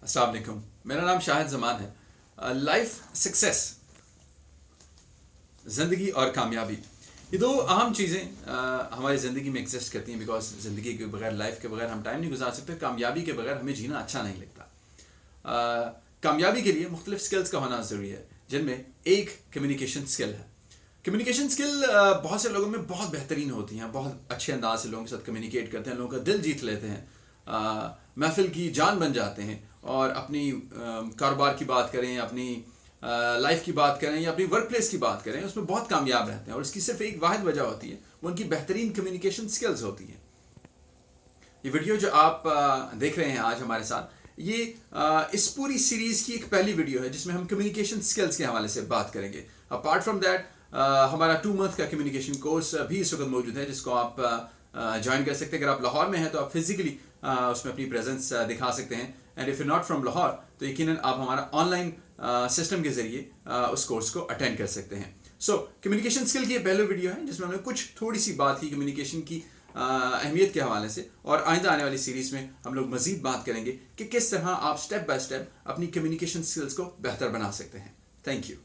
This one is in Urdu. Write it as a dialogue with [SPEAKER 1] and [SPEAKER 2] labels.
[SPEAKER 1] السلام علیکم۔ میرا نام شاہد زمان ہے۔ Life success. زندگی اور کامیابی۔ یہ دو اہم چیزیں ہماری زندگی میں ایگزسٹ کرتی ہیں بیکاز زندگی کے بغیر لائف کے بغیر ہم ٹائم نہیں گزار سکتے، کامیابی کے بغیر ہمیں جینا اچھا نہیں لگتا۔ کامیابی کے لیے مختلف سکلز کا ہونا ضروری ہے، جن میں ایک کمیونیکیشن سکل ہے۔ کمیونیکیشن سکل بہت سے لوگوں میں بہت بہترین ہوتی ہیں، بہت اچھے انداز سے لوگوں کے ساتھ کمیونیکیٹ کرتے ہیں، لوگوں کا دل جیت لیتے ہیں۔ محفل کی جان بن جاتے ہیں۔ اور اپنی کاروبار کی بات کریں، اپنی لائف کی بات کریں یا اپنی ورک پلیس کی بات کریں، اس میں بہت کامیاب رہتے ہیں اور اس کی صرف ایک واحد وجہ ہوتی ہے، وہ ان کی بہترین کمیونیکیشن سکلز ہوتی ہیں۔ یہ ویڈیو جو آپ دیکھ رہے ہیں آج ہمارے ساتھ، یہ اس پوری سیریز کی ایک پہلی ویڈیو ہے جس میں ہم کمیونیکیشن سکلز کے حوالے سے بات کریں گے۔ اپارٹ فرام دیٹ ہمارا ٹو منتھ کا کمیونیکیشن کورس بھی اس وقت موجود ہے، جس کو آپ جوائن کر سکتے ہیں۔ اگر آپ لاہور میں ہیں تو آپ فزیکلی اس میں اپنی پریزنس دکھا سکتے ہیں۔ And if you not from Lahore تو یقیناً آپ ہمارا آن لائن سسٹم کے ذریعے اس کورس کو اٹینڈ کر سکتے ہیں۔ سو کمیونیکیشن اسکل کی یہ پہلے ویڈیو ہے، جس میں ہم نے کچھ تھوڑی سی بات کی کمیونیکیشن کی اہمیت کے حوالے سے۔ اور آئندہ آنے والی سیریز میں ہم لوگ مزید بات کریں گے کہ کس طرح آپ اسٹیپ بائی اسٹیپ اپنی کمیونیکیشن اسکلس کو بہتر بنا سکتے ہیں۔ Thank you